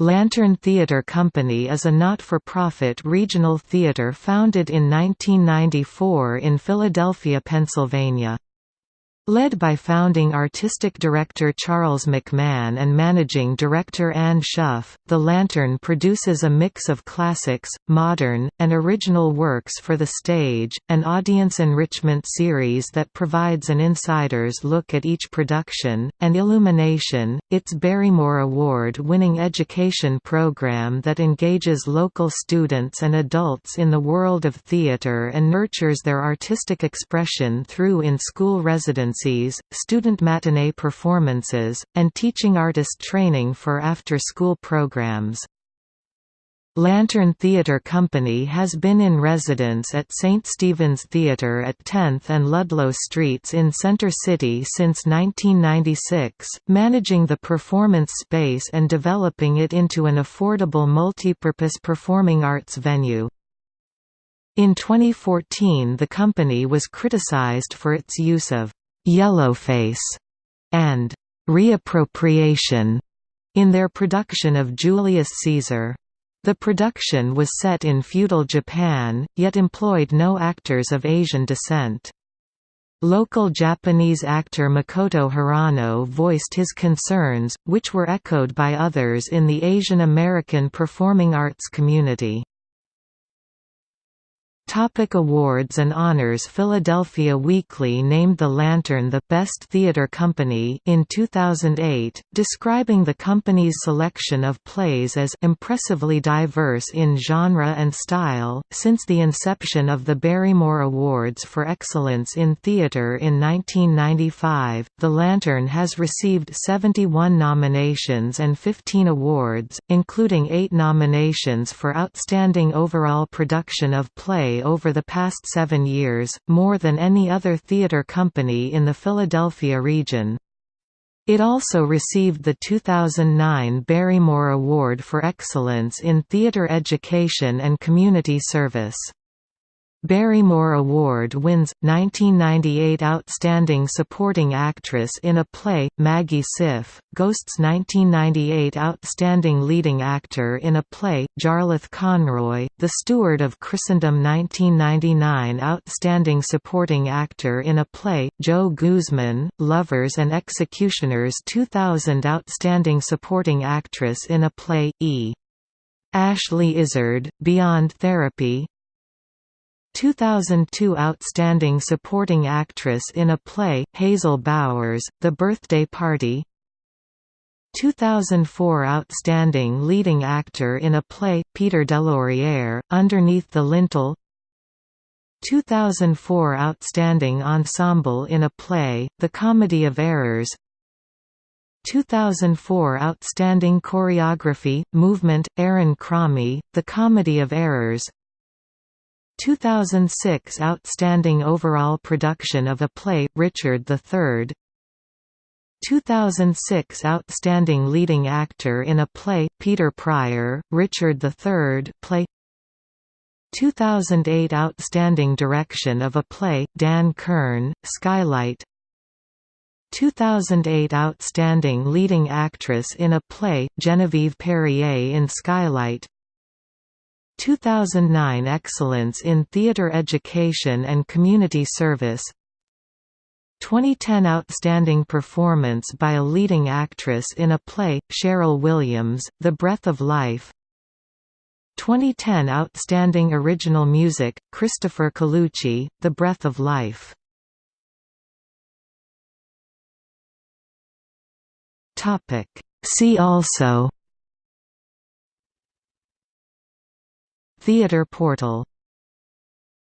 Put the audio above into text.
Lantern Theatre Company is a not-for-profit regional theatre founded in 1994 in Philadelphia, Pennsylvania. Led by founding artistic director Charles McMahon and managing director Anne Schuff, The Lantern produces a mix of classics, modern, and original works for the stage, an audience enrichment series that provides an insider's look at each production, and Illumination, its Barrymore Award-winning education program that engages local students and adults in the world of theatre and nurtures their artistic expression through in-school student matinee performances, and teaching artist training for after-school programs. Lantern Theatre Company has been in residence at St. Stephen's Theatre at 10th and Ludlow Streets in Center City since 1996, managing the performance space and developing it into an affordable multipurpose performing arts venue. In 2014 the company was criticized for its use of Yellowface, and reappropriation in their production of Julius Caesar. The production was set in feudal Japan, yet employed no actors of Asian descent. Local Japanese actor Makoto Hirano voiced his concerns, which were echoed by others in the Asian American performing arts community. Topic awards and honors Philadelphia Weekly named The Lantern the Best Theater Company in 2008, describing the company's selection of plays as impressively diverse in genre and style. Since the inception of the Barrymore Awards for Excellence in Theater in 1995, The Lantern has received 71 nominations and 15 awards, including 8 nominations for Outstanding Overall Production of Play over the past seven years, more than any other theatre company in the Philadelphia region. It also received the 2009 Barrymore Award for Excellence in Theatre Education and Community Service. Barrymore Award wins 1998 Outstanding Supporting Actress in a Play Maggie Siff, Ghosts 1998 Outstanding Leading Actor in a Play Jarlath Conroy, The Steward of Christendom 1999 Outstanding Supporting Actor in a Play Joe Guzman, Lovers and Executioners 2000 Outstanding Supporting Actress in a Play E. Ashley Izzard, Beyond Therapy 2002 Outstanding Supporting Actress in a Play, Hazel Bowers, The Birthday Party. 2004 Outstanding Leading Actor in a Play, Peter DeLaurier, Underneath the Lintel. 2004 Outstanding Ensemble in a Play, The Comedy of Errors. 2004 Outstanding Choreography, Movement, Aaron Cromie, The Comedy of Errors 2006 Outstanding Overall Production of a Play, Richard III 2006 Outstanding Leading Actor in a Play, Peter Pryor, Richard III play. 2008 Outstanding Direction of a Play, Dan Kern, Skylight. 2008 Outstanding Leading Actress in a Play, Genevieve Perrier in Skylight 2009 Excellence in Theatre Education and Community Service. 2010 Outstanding Performance by a Leading Actress in a Play, Cheryl Williams, The Breath of Life. 2010 Outstanding Original Music, Christopher Colucci, The Breath of Life. See also Theatre portal